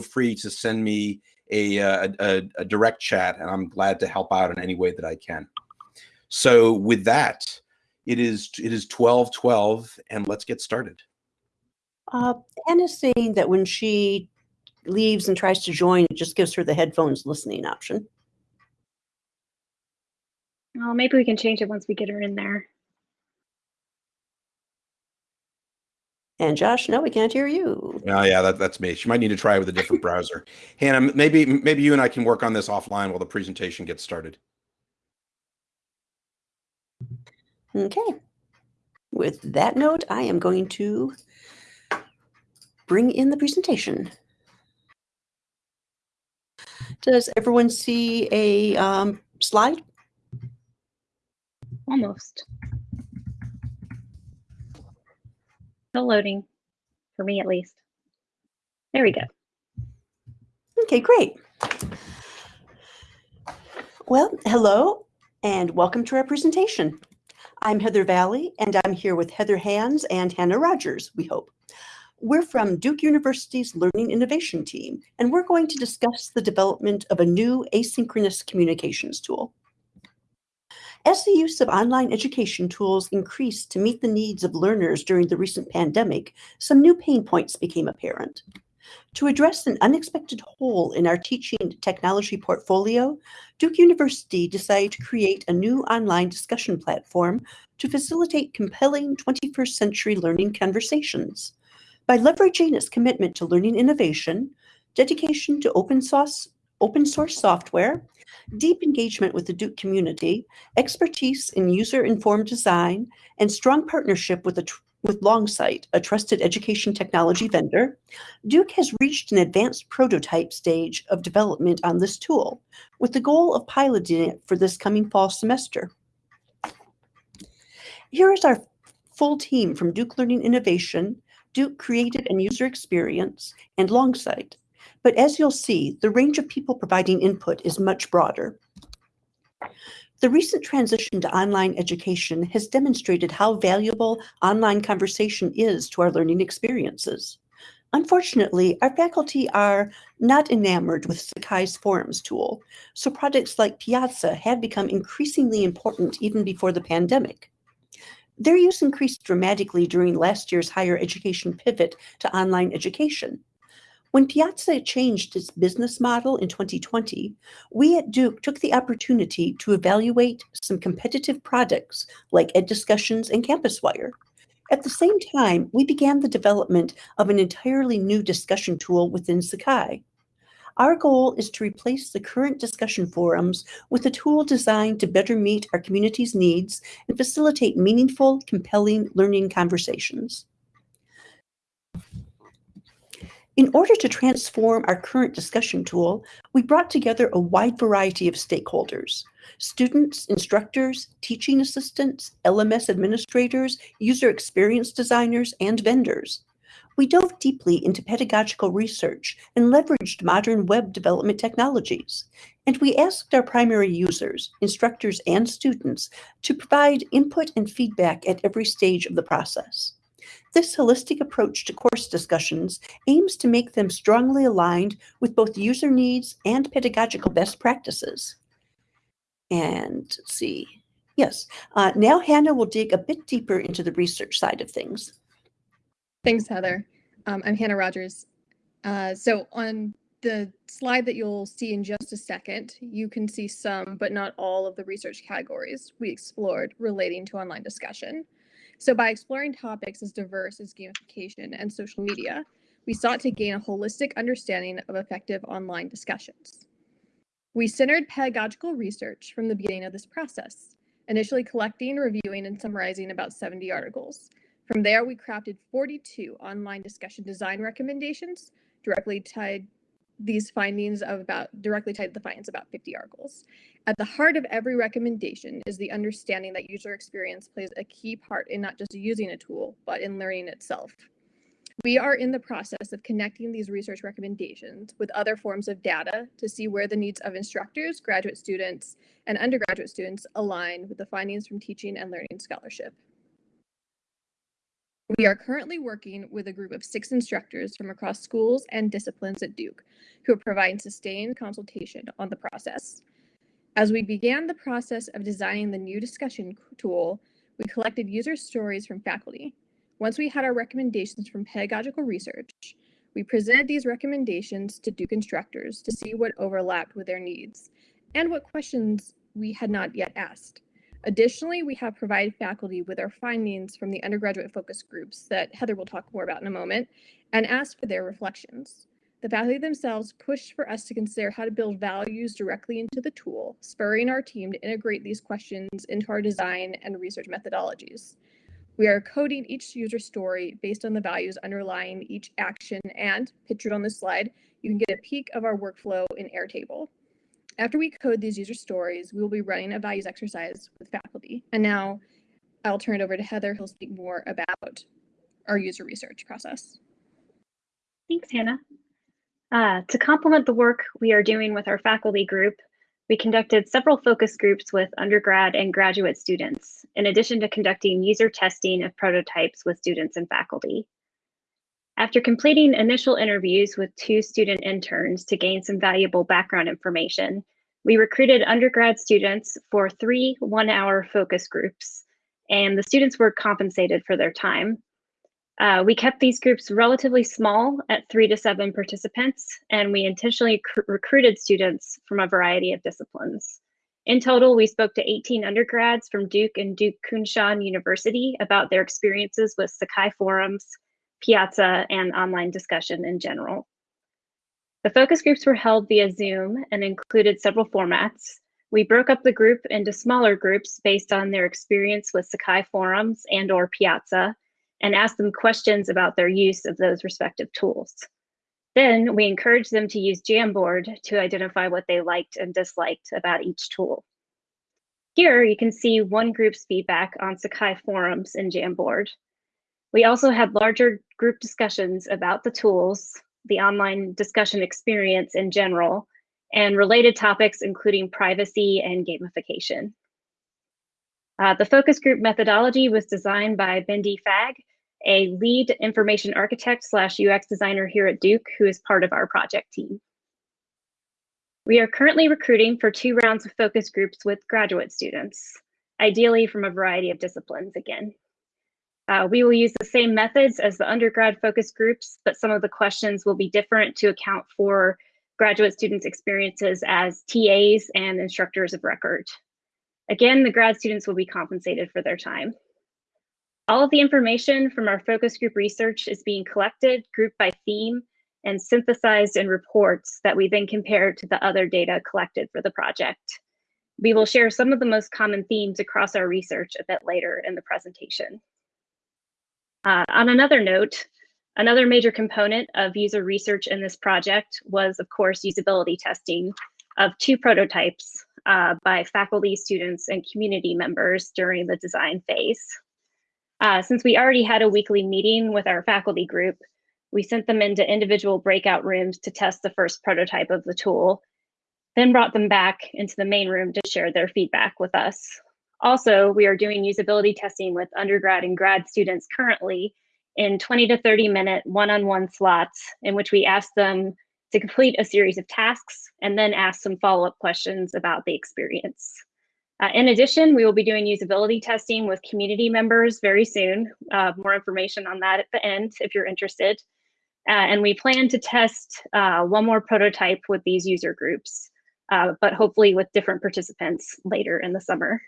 free to send me a, a, a direct chat, and I'm glad to help out in any way that I can. So with that, it is it is 12 12 and let's get started. Uh, Anna's saying that when she leaves and tries to join, it just gives her the headphones listening option. Well, maybe we can change it once we get her in there. And Josh, no, we can't hear you. Oh yeah, that, that's me. She might need to try it with a different browser. Hannah, maybe maybe you and I can work on this offline while the presentation gets started. Okay. With that note, I am going to bring in the presentation. Does everyone see a um, slide? Almost. Still loading, for me at least. There we go. Okay, great. Well, hello and welcome to our presentation. I'm Heather Valley and I'm here with Heather Hands and Hannah Rogers, we hope. We're from Duke University's Learning Innovation Team, and we're going to discuss the development of a new asynchronous communications tool. As the use of online education tools increased to meet the needs of learners during the recent pandemic, some new pain points became apparent. To address an unexpected hole in our teaching technology portfolio, Duke University decided to create a new online discussion platform to facilitate compelling 21st century learning conversations. By leveraging its commitment to learning innovation, dedication to open source, open source software, deep engagement with the Duke community, expertise in user-informed design, and strong partnership with, a with Longsight, a trusted education technology vendor, Duke has reached an advanced prototype stage of development on this tool, with the goal of piloting it for this coming fall semester. Here is our full team from Duke Learning Innovation, Duke Creative and User Experience, and Longsight. But as you'll see, the range of people providing input is much broader. The recent transition to online education has demonstrated how valuable online conversation is to our learning experiences. Unfortunately, our faculty are not enamored with Sakai's Forums tool, so projects like Piazza have become increasingly important even before the pandemic. Their use increased dramatically during last year's higher education pivot to online education, when Piazza changed its business model in 2020, we at Duke took the opportunity to evaluate some competitive products like Ed Discussions and CampusWire. At the same time, we began the development of an entirely new discussion tool within Sakai. Our goal is to replace the current discussion forums with a tool designed to better meet our community's needs and facilitate meaningful, compelling learning conversations. In order to transform our current discussion tool, we brought together a wide variety of stakeholders, students, instructors, teaching assistants, LMS administrators, user experience designers, and vendors. We dove deeply into pedagogical research and leveraged modern web development technologies. And we asked our primary users, instructors, and students to provide input and feedback at every stage of the process. This holistic approach to course discussions aims to make them strongly aligned with both user needs and pedagogical best practices. And let's see. Yes, uh, now Hannah will dig a bit deeper into the research side of things. Thanks, Heather. Um, I'm Hannah Rogers. Uh, so on the slide that you'll see in just a second, you can see some, but not all of the research categories we explored relating to online discussion. So by exploring topics as diverse as gamification and social media, we sought to gain a holistic understanding of effective online discussions. We centered pedagogical research from the beginning of this process, initially collecting, reviewing, and summarizing about 70 articles. From there, we crafted 42 online discussion design recommendations directly tied these findings of about directly tied to the findings about 50 articles. At the heart of every recommendation is the understanding that user experience plays a key part in not just using a tool, but in learning itself. We are in the process of connecting these research recommendations with other forms of data to see where the needs of instructors, graduate students, and undergraduate students align with the findings from teaching and learning scholarship. We are currently working with a group of six instructors from across schools and disciplines at Duke who are providing sustained consultation on the process. As we began the process of designing the new discussion tool, we collected user stories from faculty. Once we had our recommendations from pedagogical research, we presented these recommendations to Duke instructors to see what overlapped with their needs and what questions we had not yet asked. Additionally, we have provided faculty with our findings from the undergraduate focus groups that Heather will talk more about in a moment and asked for their reflections. The faculty themselves pushed for us to consider how to build values directly into the tool, spurring our team to integrate these questions into our design and research methodologies. We are coding each user story based on the values underlying each action and, pictured on this slide, you can get a peek of our workflow in Airtable. After we code these user stories, we will be running a values exercise with faculty. And now I'll turn it over to Heather, who'll speak more about our user research process. Thanks, Hannah. Uh, to complement the work we are doing with our faculty group, we conducted several focus groups with undergrad and graduate students, in addition to conducting user testing of prototypes with students and faculty. After completing initial interviews with two student interns to gain some valuable background information, we recruited undergrad students for three one-hour focus groups, and the students were compensated for their time. Uh, we kept these groups relatively small at three to seven participants, and we intentionally recruited students from a variety of disciplines. In total, we spoke to 18 undergrads from Duke and Duke Kunshan University about their experiences with Sakai forums, Piazza, and online discussion in general. The focus groups were held via Zoom and included several formats. We broke up the group into smaller groups based on their experience with Sakai forums and or Piazza and asked them questions about their use of those respective tools. Then we encouraged them to use Jamboard to identify what they liked and disliked about each tool. Here you can see one group's feedback on Sakai forums in Jamboard. We also had larger group discussions about the tools, the online discussion experience in general, and related topics including privacy and gamification. Uh, the focus group methodology was designed by Bindi Fag, a lead information architect slash UX designer here at Duke, who is part of our project team. We are currently recruiting for two rounds of focus groups with graduate students, ideally from a variety of disciplines again. Uh, we will use the same methods as the undergrad focus groups, but some of the questions will be different to account for graduate students' experiences as TAs and instructors of record. Again, the grad students will be compensated for their time. All of the information from our focus group research is being collected, grouped by theme, and synthesized in reports that we then compare to the other data collected for the project. We will share some of the most common themes across our research a bit later in the presentation. Uh, on another note, another major component of user research in this project was, of course, usability testing of two prototypes uh, by faculty, students, and community members during the design phase. Uh, since we already had a weekly meeting with our faculty group, we sent them into individual breakout rooms to test the first prototype of the tool, then brought them back into the main room to share their feedback with us. Also, we are doing usability testing with undergrad and grad students currently in 20 to 30 minute one-on-one -on -one slots in which we ask them to complete a series of tasks and then ask some follow-up questions about the experience. Uh, in addition, we will be doing usability testing with community members very soon. Uh, more information on that at the end if you're interested. Uh, and we plan to test uh, one more prototype with these user groups, uh, but hopefully with different participants later in the summer.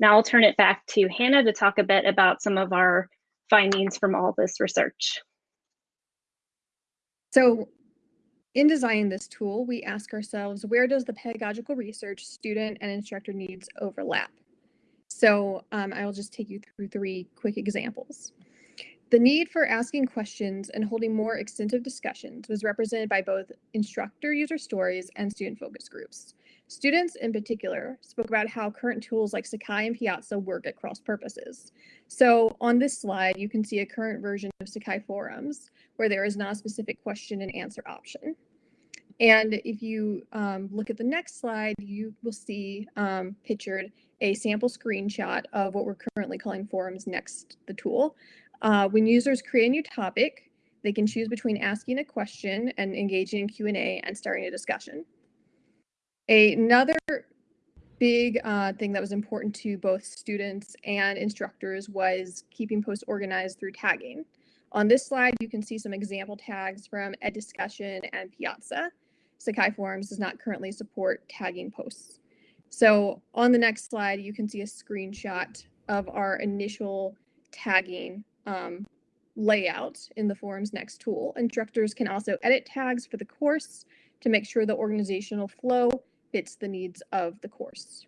Now I'll turn it back to Hannah to talk a bit about some of our findings from all this research. So in designing this tool, we ask ourselves, where does the pedagogical research student and instructor needs overlap? So um, I will just take you through three quick examples. The need for asking questions and holding more extensive discussions was represented by both instructor user stories and student focus groups. Students in particular spoke about how current tools like Sakai and Piazza work at cross purposes. So on this slide, you can see a current version of Sakai forums where there is not a specific question and answer option. And if you um, look at the next slide, you will see um, pictured a sample screenshot of what we're currently calling forums next the tool. Uh, when users create a new topic, they can choose between asking a question and engaging in Q&A and starting a discussion. Another big uh, thing that was important to both students and instructors was keeping posts organized through tagging. On this slide, you can see some example tags from EdDiscussion and Piazza. Sakai Forums does not currently support tagging posts. So on the next slide, you can see a screenshot of our initial tagging um, layout in the Forums Next tool. Instructors can also edit tags for the course to make sure the organizational flow fits the needs of the course.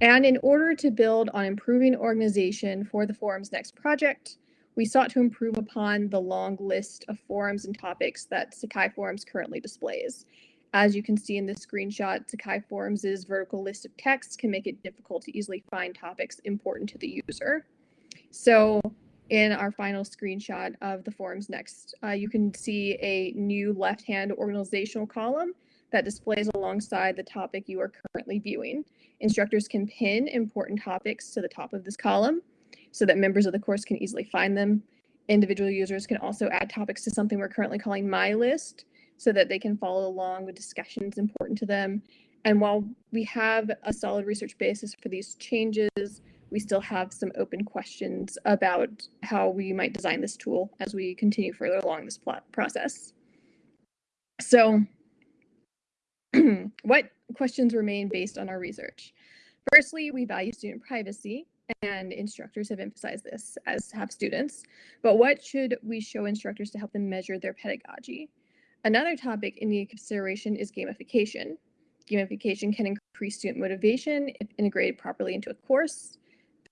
And in order to build on improving organization for the Forums Next project, we sought to improve upon the long list of forums and topics that Sakai Forums currently displays. As you can see in this screenshot, Sakai Forums' vertical list of texts can make it difficult to easily find topics important to the user. So in our final screenshot of the Forums Next, uh, you can see a new left-hand organizational column that displays alongside the topic you are currently viewing. Instructors can pin important topics to the top of this column so that members of the course can easily find them. Individual users can also add topics to something we're currently calling My List so that they can follow along with discussions important to them. And while we have a solid research basis for these changes, we still have some open questions about how we might design this tool as we continue further along this process. So what questions remain based on our research? Firstly, we value student privacy and instructors have emphasized this as have students, but what should we show instructors to help them measure their pedagogy? Another topic in the consideration is gamification. Gamification can increase student motivation if integrated properly into a course,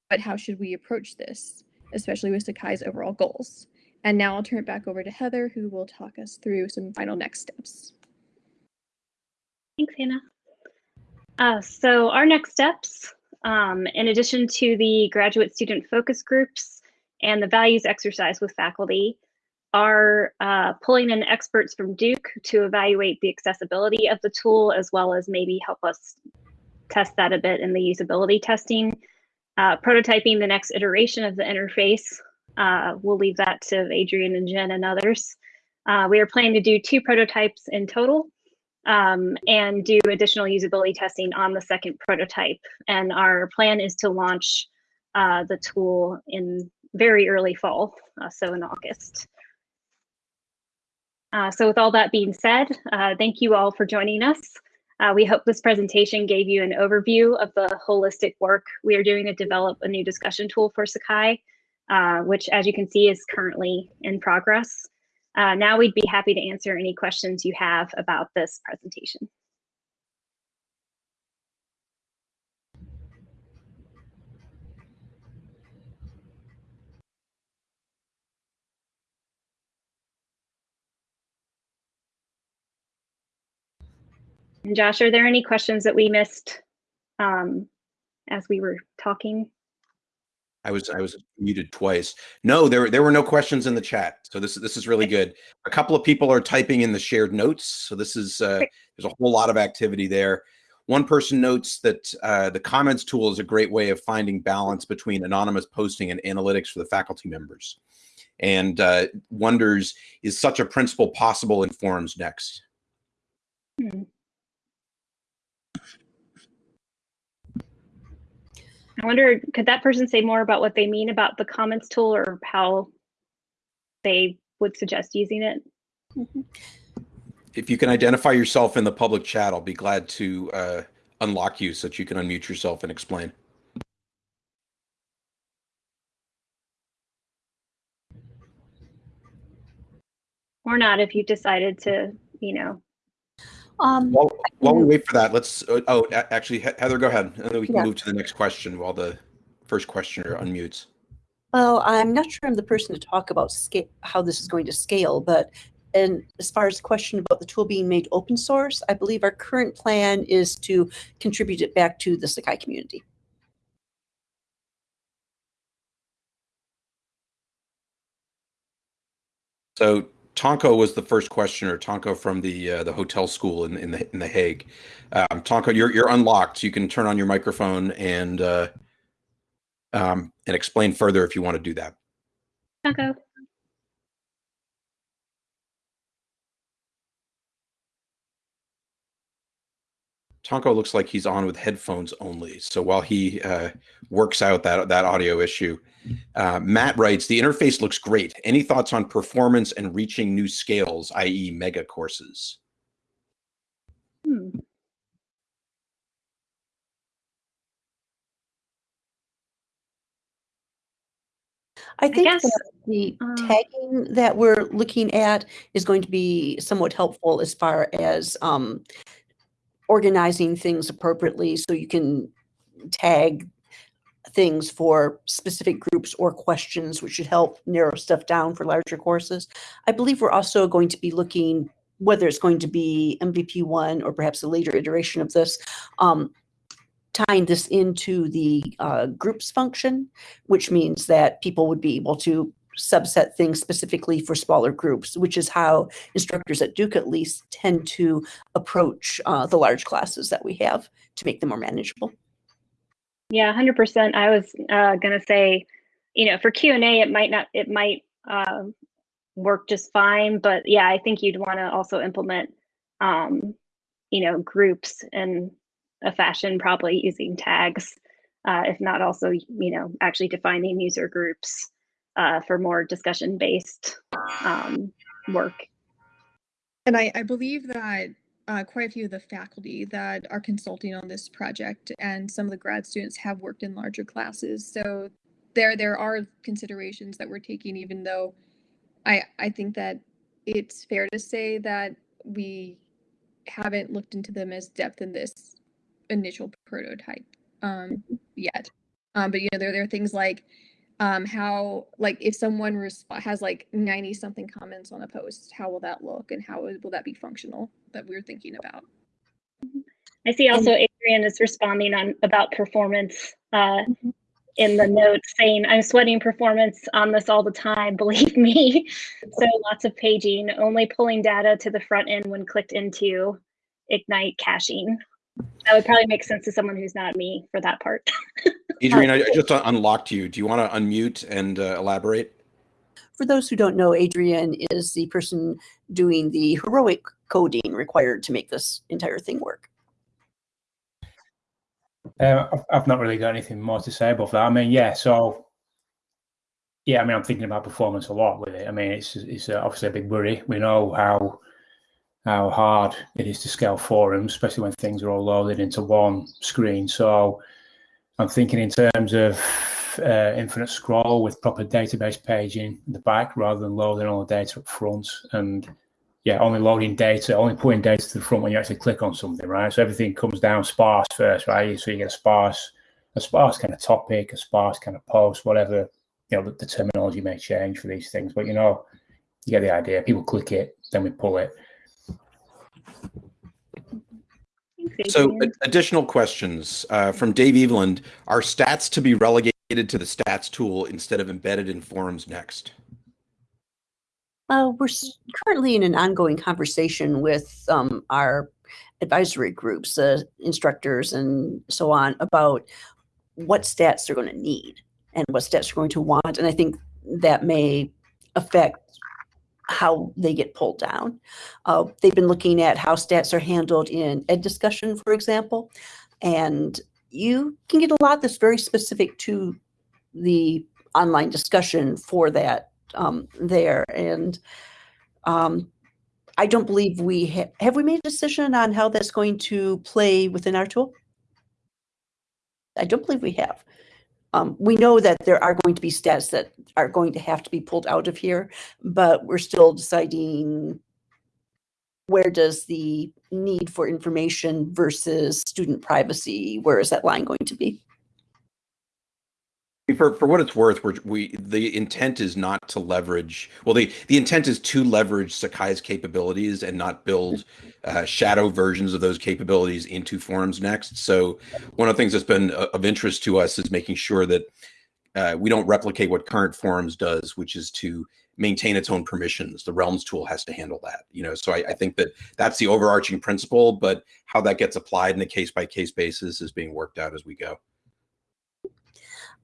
but how should we approach this, especially with Sakai's overall goals? And now I'll turn it back over to Heather, who will talk us through some final next steps. Thanks, Hannah. Uh, so our next steps um, in addition to the graduate student focus groups and the values exercise with faculty, are uh, pulling in experts from Duke to evaluate the accessibility of the tool, as well as maybe help us test that a bit in the usability testing. Uh, prototyping the next iteration of the interface. Uh, we'll leave that to Adrian and Jen and others. Uh, we are planning to do two prototypes in total um, and do additional usability testing on the second prototype. And our plan is to launch uh, the tool in very early fall, uh, so in August. Uh, so with all that being said, uh, thank you all for joining us. Uh, we hope this presentation gave you an overview of the holistic work we are doing to develop a new discussion tool for Sakai, uh, which as you can see is currently in progress. Uh, now we'd be happy to answer any questions you have about this presentation. And Josh, are there any questions that we missed um, as we were talking? I was I was muted twice. No, there there were no questions in the chat, so this is this is really good. A couple of people are typing in the shared notes, so this is uh, there's a whole lot of activity there. One person notes that uh, the comments tool is a great way of finding balance between anonymous posting and analytics for the faculty members, and uh, wonders is such a principle possible in forums next. Hmm. I wonder, could that person say more about what they mean about the comments tool or how they would suggest using it? If you can identify yourself in the public chat, I'll be glad to uh, unlock you so that you can unmute yourself and explain. Or not if you decided to, you know, um, while, while we wait for that, let's. Uh, oh, actually, Heather, go ahead, and then we can yeah. move to the next question while the first questioner unmutes. Well, I'm not sure I'm the person to talk about scale, how this is going to scale, but and as far as the question about the tool being made open source, I believe our current plan is to contribute it back to the Sakai community. So Tonko was the first questioner. Tonko from the uh, the hotel school in in the in the Hague. Um, Tonko, you're you're unlocked. You can turn on your microphone and uh, um, and explain further if you want to do that. Taco. Tonko looks like he's on with headphones only. So while he uh, works out that that audio issue, uh, Matt writes, "The interface looks great. Any thoughts on performance and reaching new scales, i.e., mega courses?" Hmm. I think guess, that the uh, tagging that we're looking at is going to be somewhat helpful as far as um, organizing things appropriately so you can tag things for specific groups or questions, which should help narrow stuff down for larger courses. I believe we're also going to be looking whether it's going to be MVP one or perhaps a later iteration of this, um, tying this into the uh, groups function, which means that people would be able to subset things specifically for smaller groups, which is how instructors at Duke at least tend to approach uh, the large classes that we have to make them more manageable. Yeah, hundred percent. I was uh, gonna say, you know, for Q and A, it might not, it might uh, work just fine, but yeah, I think you'd want to also implement, um, you know, groups in a fashion, probably using tags, uh, if not also, you know, actually defining user groups uh, for more discussion based um, work. And I, I believe that uh, quite a few of the faculty that are consulting on this project and some of the grad students have worked in larger classes. So there there are considerations that we're taking, even though I I think that it's fair to say that we haven't looked into them as depth in this initial prototype um, yet. Um, but you know, there there are things like um, how like if someone resp- has like 90 something comments on a post how will that look and how will that be functional that we're thinking about I see also Adrian is responding on about performance uh, in the notes saying, I'm sweating performance on this all the time, believe me. so lots of paging, only pulling data to the front end when clicked into Ignite caching. That would probably make sense to someone who's not me for that part. Adrian, I I just unlocked you. Do you want to unmute and uh, elaborate? For those who don't know, Adrian is the person doing the heroic coding required to make this entire thing work. Uh, I've, I've not really got anything more to say about that. I mean, yeah, so yeah, I mean, I'm thinking about performance a lot with it. I mean, it's it's uh, obviously a big worry. We know how how hard it is to scale forums, especially when things are all loaded into one screen. So I'm thinking in terms of uh, infinite scroll with proper database paging in the back rather than loading all the data up front and yeah, only loading data, only putting data to the front when you actually click on something, right? So everything comes down sparse first, right? So you get a sparse, a sparse kind of topic, a sparse kind of post, whatever, you know, the, the terminology may change for these things, but you know, you get the idea. People click it, then we pull it. Thanks, So, additional questions uh, from Dave Eveland. Are stats to be relegated to the stats tool instead of embedded in forums next? Uh, we're s- currently in an ongoing conversation with um, our advisory groups, uh, instructors, and so on about what stats they're going to need and what stats they're going to want. And I think that may affect how they get pulled down. Uh, they've been looking at how stats are handled in ed discussion, for example, and you can get a lot that's very specific to the online discussion for that um, there. And um, I don't believe we ha- have we made a decision on how that's going to play within our tool. I don't believe we have. Um, we know that there are going to be stats that are going to have to be pulled out of here, but we're still deciding where does the need for information versus student privacy, where is that line going to be? For, for what it's worth, we're, we the intent is not to leverage. Well, the the intent is to leverage Sakai's capabilities and not build uh, shadow versions of those capabilities into Forums Next. So, one of the things that's been uh, of interest to us is making sure that uh, we don't replicate what current Forums does, which is to maintain its own permissions. The Realms tool has to handle that. You know, so I, I think that that's the overarching principle, but how that gets applied in a case by case basis is being worked out as we go.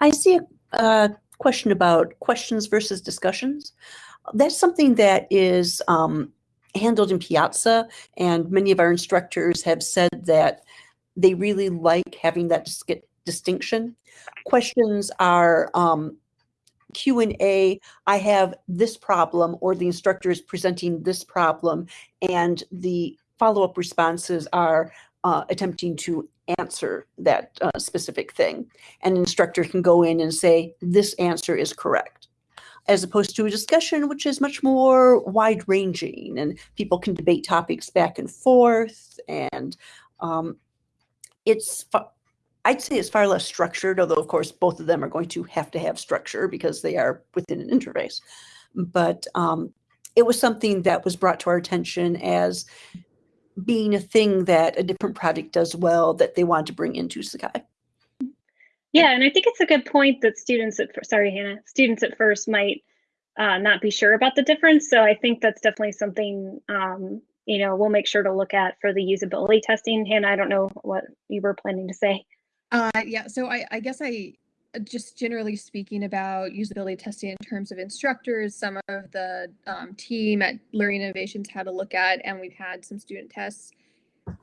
I see a, question about questions versus discussions. That's something that is um, handled in Piazza, and many of our instructors have said that they really like having that dis- distinction. Questions are um, Q and A. I have this problem, or the instructor is presenting this problem, and the follow-up responses are uh, attempting to answer that uh, specific thing. An instructor can go in and say, this answer is correct. As opposed to a discussion, which is much more wide ranging and people can debate topics back and forth. And um, it's, I'd say it's far less structured, although of course both of them are going to have to have structure because they are within an interface. But um, it was something that was brought to our attention as being a thing that a different project does well that they want to bring into Sakai. Yeah, and I think it's a good point that students at sorry Hannah, students at first might uh, not be sure about the difference. So I think that's definitely something um, you know we'll make sure to look at for the usability testing. Hannah, I don't know what you were planning to say. Uh, yeah, so I, I guess I just generally speaking about usability testing in terms of instructors, some of the um, team at Learning Innovations had a look at, and we've had some student tests.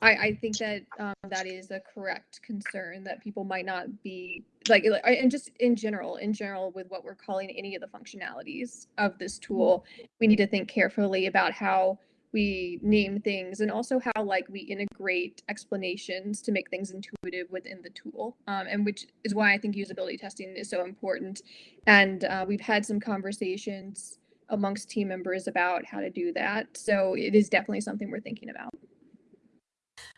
I, I think that um, that is a correct concern that people might not be like, and just in general, in general, with what we're calling any of the functionalities of this tool, we need to think carefully about how we name things and also how like we integrate explanations to make things intuitive within the tool um, and which is why i think usability testing is so important and uh, we've had some conversations amongst team members about how to do that so it is definitely something we're thinking about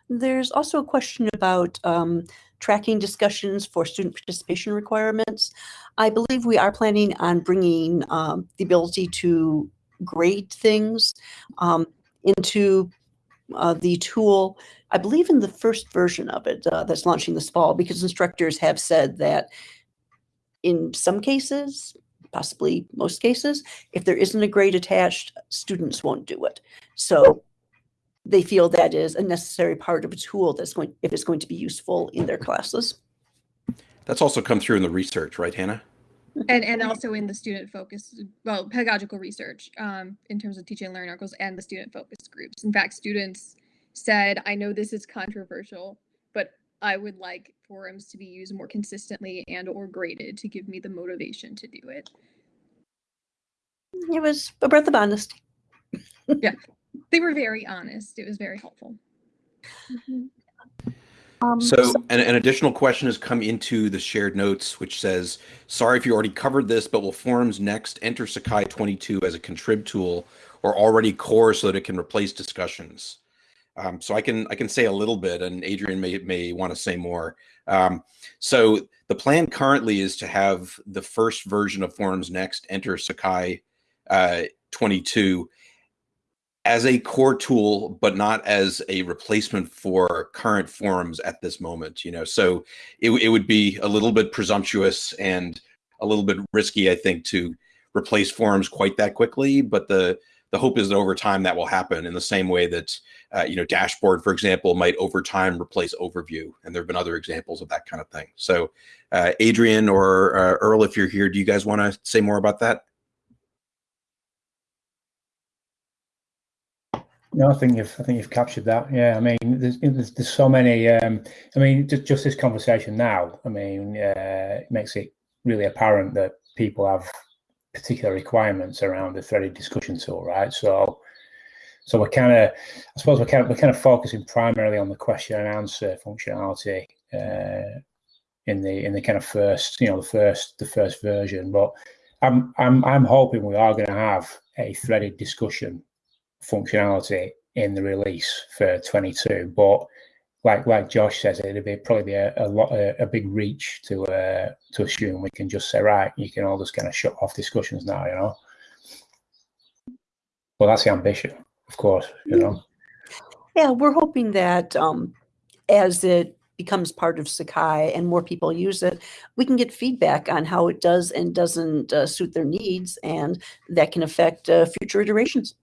There's also a question about um, tracking discussions for student participation requirements. I believe we are planning on bringing um, the ability to grade things um, into uh, the tool. I believe in the first version of it uh, that's launching this fall, because instructors have said that in some cases, possibly most cases, if there isn't a grade attached, students won't do it. So they feel that is a necessary part of a tool that's going, if it's going to be useful in their classes. That's also come through in the research, right, Hannah? And and also in the student focus well pedagogical research um, in terms of teaching and learning articles and the student focus groups. In fact students said i know this is controversial but i would like forums to be used more consistently and or graded to give me the motivation to do it. It was a breath of honesty. Yeah, they were very honest. It was very helpful Um, So an, an additional question has come into the shared notes, which says, sorry if you already covered this, but will forums next enter Sakai 22 as a contrib tool or already core so that it can replace discussions? Um, so I can I can say a little bit, and Adrian may may want to say more. Um, so the plan currently is to have the first version of Forums Next enter Sakai uh, 22 as a core tool, but not as a replacement for current forums at this moment. You know, so it, it would be a little bit presumptuous and a little bit risky, I think, to replace forums quite that quickly. But the the hope is that over time that will happen in the same way that uh, you know dashboard, for example, might over time replace overview, and there have been other examples of that kind of thing. So, uh, Adrian or uh, Earle, if you're here, do you guys want to say more about that? No, I think you've I think you've captured that. Yeah, I mean, there's there's, there's so many. Um, I mean, just, just this conversation now. I mean, uh, it makes it really apparent that people have particular requirements around the threaded discussion tool, right? So, so we're kind of, I suppose we're kind of we're kind of focusing primarily on the question and answer functionality uh, in the in the kind of first, you know, the first the first version. But I'm I'm I'm hoping we are going to have a threaded discussion functionality in the release for 22 but like like josh says it'd be probably be a, a lot a, a, big reach to uh to assume we can just say right you can all just kind of shut off discussions now you know well that's the ambition of course you know Yeah, we're hoping that um, as it becomes part of Sakai and more people use it, we can get feedback on how it does and doesn't uh, suit their needs, and that can affect uh, future iterations.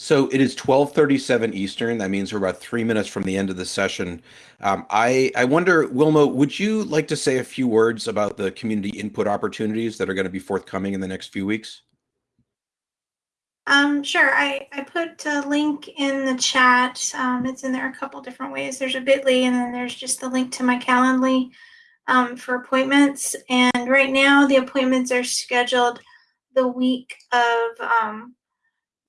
So it is 12:37 Eastern. That means we're about three minutes from the end of the session. Um, I I wonder, Wilma, would you like to say a few words about the community input opportunities that are going to be forthcoming in the next few weeks? Um, sure. I, I put a link in the chat. Um, it's in there a couple different ways. There's a bit.ly and then there's just the link to my Calendly um, for appointments. And right now the appointments are scheduled the week of um,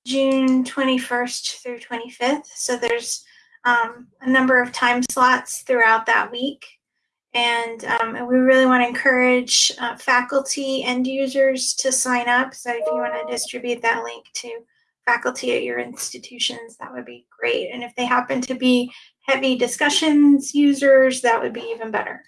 June 21st through 25th. So there's um, a number of time slots throughout that week. And, um, and we really want to encourage uh, faculty and users to sign up. So if you want to distribute that link to faculty at your institutions, that would be great. And if they happen to be heavy discussions users, that would be even better.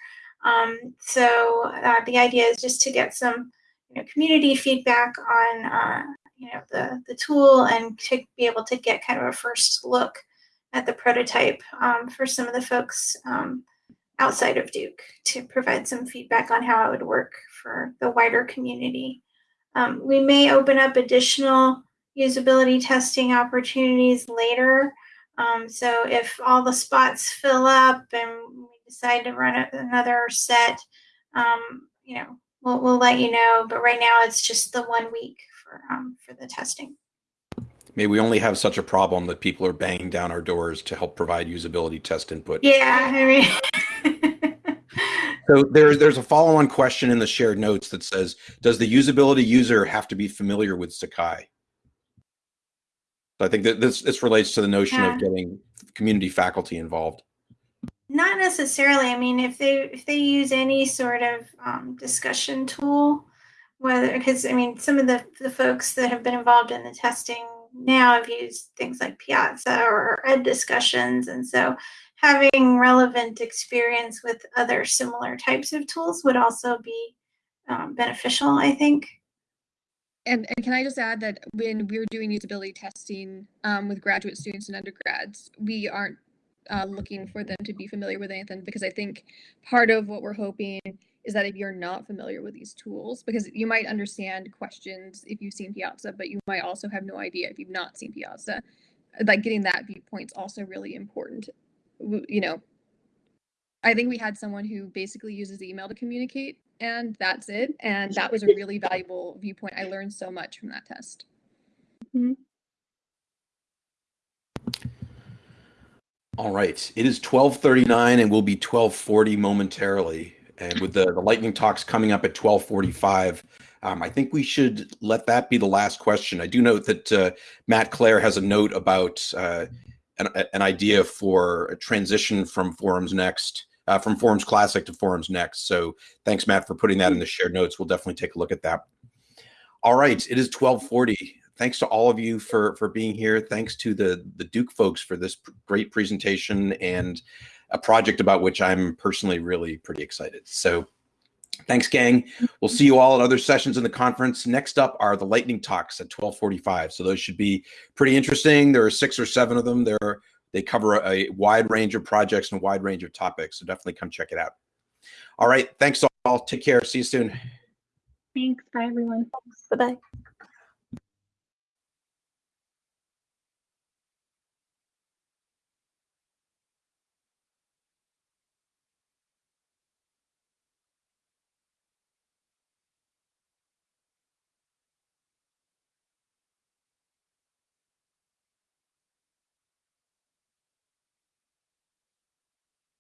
Um, so uh, the idea is just to get some you know, community feedback on uh, you know the the tool and to be able to get kind of a first look at the prototype um, for some of the folks um, outside of Duke to provide some feedback on how it would work for the wider community. Um, we may open up additional usability testing opportunities later. Um, so if all the spots fill up and we decide to run another set, um, you know, we'll, we'll let you know. But right now it's just the one week for, um, for the testing. May we only have such a problem that people are banging down our doors to help provide usability test input. Yeah, I mean. so there's there's a follow-on question in the shared notes that says, does the usability user have to be familiar with Sakai? So I think that this this relates to the notion Yeah. of getting community faculty involved. Not necessarily. I mean, if they if they use any sort of um, discussion tool, whether because I mean, some of the the folks that have been involved in the testing now have used things like Piazza or Ed discussions, and so having relevant experience with other similar types of tools would also be um, beneficial. I think. And, and can I just add that when we're doing usability testing um, with graduate students and undergrads, we aren't uh, looking for them to be familiar with anything because I think part of what we're hoping is that if you're not familiar with these tools, because you might understand questions if you've seen Piazza, but you might also have no idea if you've not seen Piazza. Like getting that viewpoint's also really important. You know, I think we had someone who basically uses email to communicate and that's it. And that was a really valuable viewpoint. I learned so much from that test. Mm-hmm. All right, it is 12:39 and will be 12:40 momentarily. And with the, the lightning talks coming up at 12:45, um, I think we should let that be the last question. I do note that uh, Matt Clare has a note about uh, an, an idea for a transition from Forums Next, uh, from Forums Classic to Forums Next. So thanks, Matt, for putting that in the shared notes. We'll definitely take a look at that. All right, it is 12:40 thanks to all of you for for being here thanks to the the duke folks for this great presentation and a project about which i'm personally really pretty excited. So thanks gang. We'll see you all at other sessions in the conference. Next up are the lightning talks at 1245 so those should be pretty interesting. There are six or seven of them. There they cover a, a wide range of projects and a wide range of topics. So definitely come check it out. All right. Thanks all. Take care. See you soon. Thanks. Bye, everyone. Bye bye.